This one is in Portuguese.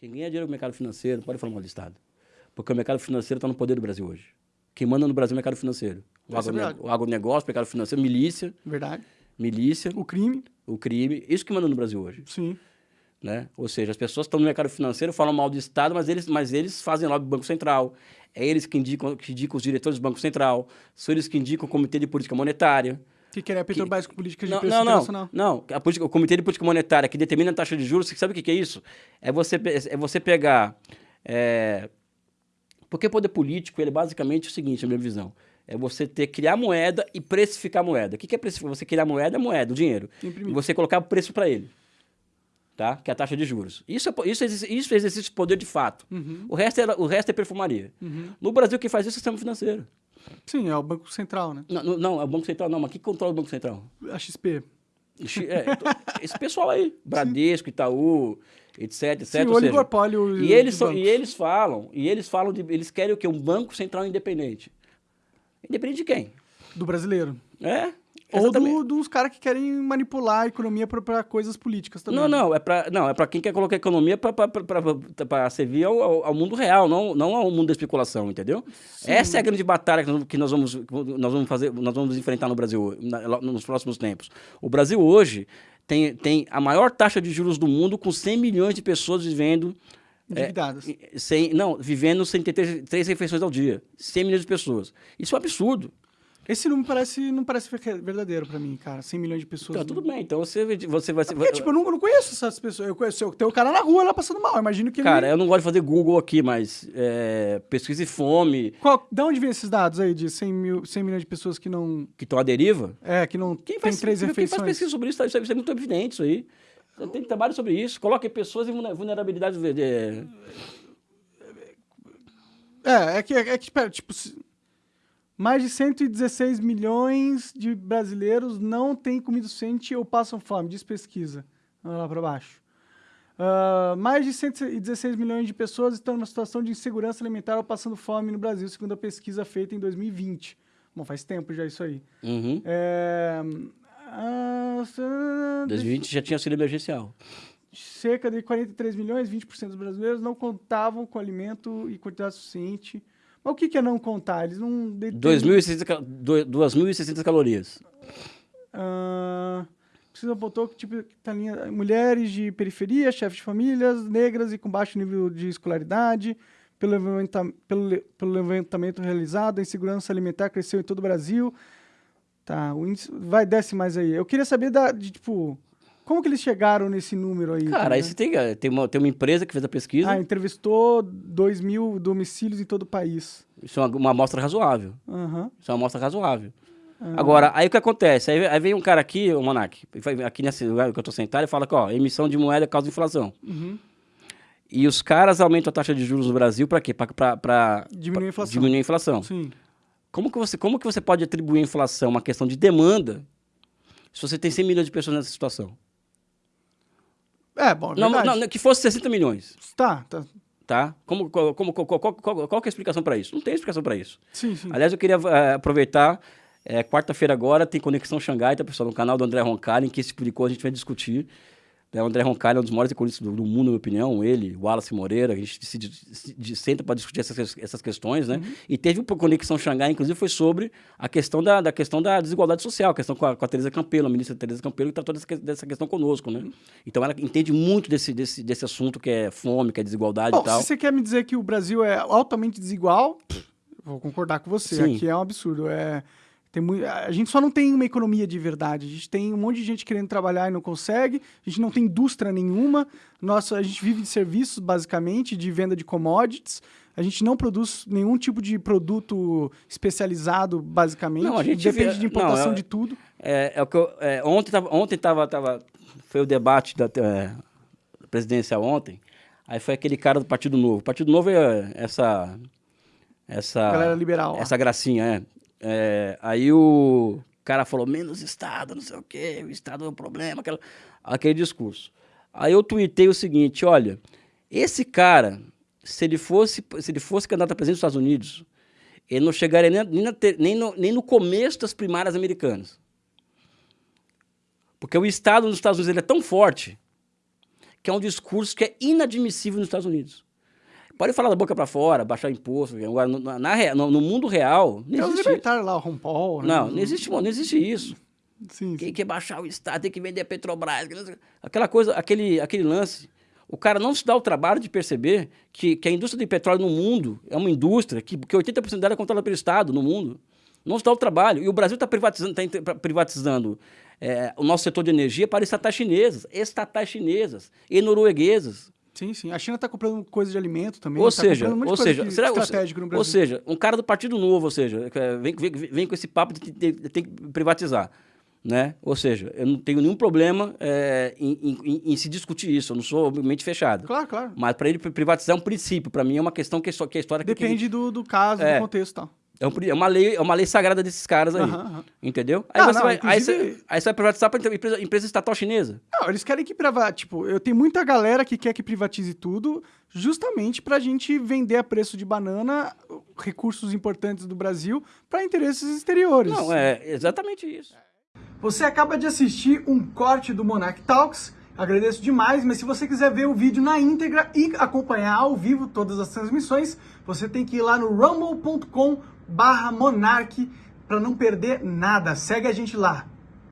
Quem ganha dinheiro com o mercado financeiro, pode falar mal do Estado. Porque o mercado financeiro está no poder do Brasil hoje. Quem manda no Brasil é o mercado financeiro. O, é agronegócio, verdade. o agronegócio, o mercado financeiro, milícia, Verdade. milícia, O crime, o crime. Isso que manda no Brasil hoje. sim. Né? Ou seja, as pessoas estão no mercado financeiro, falam mal do Estado, mas eles, mas eles fazem lobby do Banco Central. É eles que indicam, que indicam os diretores do Banco Central. São eles que indicam o Comitê de Política Monetária. Que queria a Petrobras com políticas de Não, preço não, não, internacional. não. A política- o Comitê de Política Monetária que determina a taxa de juros, você sabe o que que é isso? É você, é você pegar... é, Porque o poder político, ele é basicamente o seguinte, na minha visão. É você ter, criar moeda e precificar moeda. O que que é precificar? Você criar moeda é moeda, o dinheiro. Imprimir. E você colocar o preço para ele. Tá? Que é a taxa de juros. Isso é, isso, é isso é exercício de poder de fato. Uhum. O, resto é, o resto é perfumaria. No Brasil, quem faz isso é o sistema financeiro. Sim, é o Banco Central, né? Não, não, é o Banco Central, não. Mas quem controla o Banco Central? A XP. É, to- esse pessoal aí, Bradesco, Itaú, etc, etc. Sim, o ou seja, oligopólio e eles, são, e eles falam, e eles falam de, eles querem o quê? Um banco central independente. Independente de quem? Do brasileiro. É? Ou do, dos caras que querem manipular a economia para coisas políticas também. Não, não, é para não, é para quem quer colocar a economia para servir ao, ao- ao mundo real, não, não ao mundo da especulação, entendeu? Essa é a grande batalha que nós- que nós vamos, nós vamos fazer, nós vamos enfrentar no Brasil na- nos próximos tempos. O Brasil hoje tem, tem a maior taxa de juros do mundo, com 100 milhões de pessoas vivendo Endividadas. É, sem, não, vivendo sem ter três, três refeições ao dia. 100 milhões de pessoas. Isso é um absurdo. Esse número parece, não parece ver- verdadeiro pra mim, cara. 100 milhões de pessoas. Então, tudo bem. Então você, você vai ser. Porque, tipo, eu não, eu não conheço essas pessoas. Eu conheço, tem o cara na rua lá passando mal. Eu imagino que Cara, ele... eu não gosto de fazer Google aqui, mas é, pesquisa e fome, Qual, da onde vem esses dados aí de 100, mil, 100 milhões de pessoas que não... que estão à deriva. É, que não Quem tem faz, três quem faz refeições? pesquisa sobre isso, isso é, isso é muito evidente isso aí. Tem trabalho sobre isso. Coloque pessoas em vulne- vulnerabilidade. é, É, é que, é que tipo... se- Mais de 116 milhões de brasileiros não têm comida suficiente ou passam fome, diz pesquisa. Olha lá para baixo. Ah, mais de 116 milhões de pessoas estão numa situação de insegurança alimentar ou passando fome no Brasil, segundo a pesquisa feita em 2020. Bom, faz tempo já isso aí. Uhum. É, ah, ah, 2020 já tinha auxílio emergencial. cerca de 43 milhões, 20% dos brasileiros não contavam com alimento e quantidade suficiente. Mas o que que é não contar? Eles não... detêm- 2.600 cal- do- 2.600 calorias. Ah, precisa apontou que tipo tá linha, mulheres de periferia, chefes de famílias, negras e com baixo nível de escolaridade. Pelo, levanta- pelo, pelo levantamento realizado, a insegurança alimentar cresceu em todo o Brasil. Tá, o índice vai desce mais aí. Eu queria saber da de, tipo como que eles chegaram nesse número aí? Cara, tá, aí né? você tem, eh, tem, uma, tem uma empresa que fez a pesquisa. Ah, entrevistou 2 mil domicílios em todo o país. Isso é uma, uma amostra razoável. Aham. Isso é uma amostra razoável. Ah. Agora, aí o que acontece? Aí, aí vem um cara aqui, o Monark, aqui nesse lugar que eu tô sentado, e fala que, ó, emissão de moeda causa inflação. Uhum. E os caras aumentam a taxa de juros no Brasil para quê? Para Diminuir a inflação. diminuir a inflação. Sim. Como que, você, como que você pode atribuir a inflação a uma questão de demanda se você tem 100 milhões de pessoas nessa situação? É, bom, é Não, não, que fosse 60 milhões, Tá, tá. tá? Como, como, como, qual, qual, qual, qual que é a explicação para isso? Não tem explicação para isso. Sim, sim. Aliás, eu queria eh, aproveitar, eh, quarta-feira agora tem Conexão Xangai, tá, pessoal? No canal do André Roncalli, que esse tipo de coisa a gente vai discutir. Né? O André Roncalli é um dos maiores economistas do, do mundo, na minha opinião. Ele, o Wallace Moreira, a gente se, se- se senta para discutir essas, essas questões, né? E teve uma Conexão Xangai, inclusive, foi sobre a questão da, da questão da desigualdade social, a questão com a, com a Tereza Campelo, a ministra Tereza Campelo, que tratou dessa, dessa questão conosco, né? Então ela entende muito desse, desse, desse assunto que é fome, que é desigualdade Bom, e tal. se você quer me dizer que o Brasil é altamente desigual, vou concordar com você. Sim. Aqui é um absurdo. É, tem mui- a gente só não tem uma economia de verdade. A gente tem um monte de gente querendo trabalhar e não consegue. A gente não tem indústria nenhuma. Nossa, a gente vive de serviços, basicamente, de venda de commodities. A gente não produz nenhum tipo de produto especializado, basicamente. Não, a gente Depende de importação não, é- de tudo. É, é o que eu, é, ontem tava, ontem tava, tava, foi o debate da é, presidencial ontem. Aí foi aquele cara do Partido Novo. O Partido Novo é essa essa Galera liberal. essa gracinha, é. É, Aí o cara falou menos Estado, não sei o quê, o Estado é um problema, aquela, aquele discurso. Aí eu tuitei o seguinte, olha, esse cara, se ele fosse, se ele fosse candidato a presidente dos Estados Unidos, ele não chegaria nem, nem, nem no, nem no começo das primárias americanas. Porque o Estado nos Estados Unidos ele é tão forte que é um discurso que é inadmissível nos Estados Unidos. Pode falar da boca para fora, baixar imposto. Agora, no, na, no, no mundo real, não existe. É os lá, o Ron Paul. Né? Não, não existe, não existe isso. Sim, Quem quer baixar o Estado, tem que vender a Petrobras. Aquela coisa, aquele, aquele lance. O cara não se dá o trabalho de perceber que, que a indústria de petróleo no mundo é uma indústria que, que 80% dela é controlada pelo Estado no mundo. Não se dá o trabalho. E o Brasil está privatizando, tá privatizando é, o nosso setor de energia para estatais chinesas, estatais chinesas e norueguesas. Sim, sim. A China está comprando coisa de alimento também. Ou tá seja, um ou seja, será, estratégico no Brasil. Ou seja, um cara do Partido Novo, ou seja, é, vem, vem, vem com esse papo de que tem, tem que privatizar. Né? Ou seja, eu não tenho nenhum problema é, em, em, em, se discutir isso, eu não sou mente fechado. Claro, claro. Mas para ele privatizar é um princípio, para mim é uma questão que, que a história... Depende que, do, do caso, é, do contexto e tal. É, um, é, uma lei, é uma lei sagrada desses caras aí. Uhum, uhum. Entendeu? Aí, ah, você não, vai, inclusive... aí, você, aí você vai privatizar para empresa, empresa estatal chinesa. Não, eles querem que privatize. Tipo, eu tenho muita galera que quer que privatize tudo, justamente para a gente vender a preço de banana recursos importantes do Brasil para interesses exteriores. Não, é exatamente isso. Você acaba de assistir um corte do Monarch Talks. Agradeço demais, mas se você quiser ver o vídeo na íntegra e acompanhar ao vivo todas as transmissões, você tem que ir lá no rumble.com barra Monark para não perder nada. Segue a gente lá.